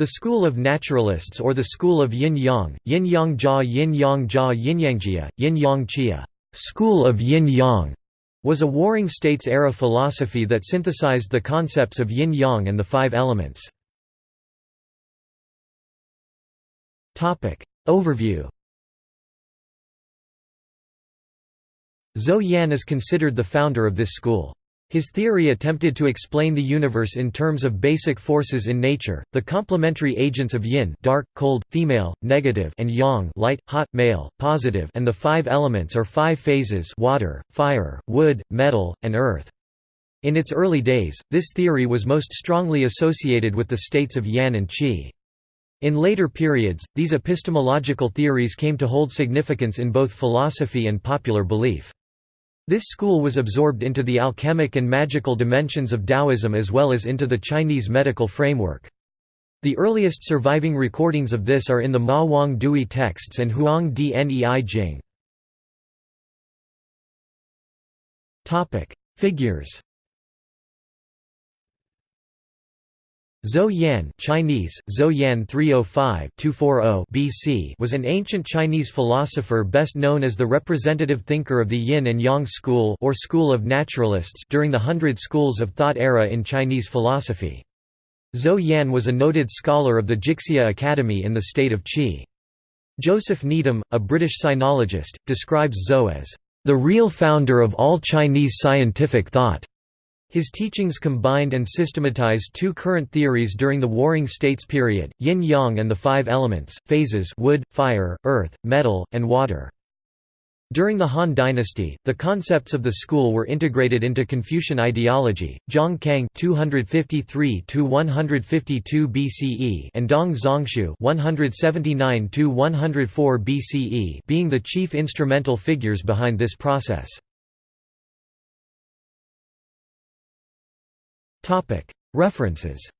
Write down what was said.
The school of naturalists or the school of yin-yang, yin-yang jia yin-yang jia yin-yangjia, yin-yang chia school of yin-yang, was a Warring States-era philosophy that synthesized the concepts of yin-yang and the five elements. Overview Zou Yan is considered the founder of this school. His theory attempted to explain the universe in terms of basic forces in nature, the complementary agents of yin dark, cold, female, negative and yang light, hot, male, positive and the five elements or five phases water, fire, wood, metal, and earth. In its early days, this theory was most strongly associated with the states of yan and qi. In later periods, these epistemological theories came to hold significance in both philosophy and popular belief. This school was absorbed into the alchemic and magical dimensions of Taoism as well as into the Chinese medical framework. The earliest surviving recordings of this are in the Ma Wang Dui texts and Huang Dnei Jing. Figures Zou Yan Chinese, Zou Yan 305-240 BC was an ancient Chinese philosopher best known as the representative thinker of the Yin and Yang school or school of naturalists during the Hundred Schools of Thought era in Chinese philosophy. Zou Yan was a noted scholar of the Jixia Academy in the state of Qi. Joseph Needham, a British sinologist, describes Zou as, "...the real founder of all Chinese scientific thought." His teachings combined and systematized two current theories during the Warring States period, yin-yang and the five elements, phases wood, fire, earth, metal, and water. During the Han dynasty, the concepts of the school were integrated into Confucian ideology. Zhang Cang (253–152 BCE) and Dong Zhongshu (179–104 BCE) being the chief instrumental figures behind this process. References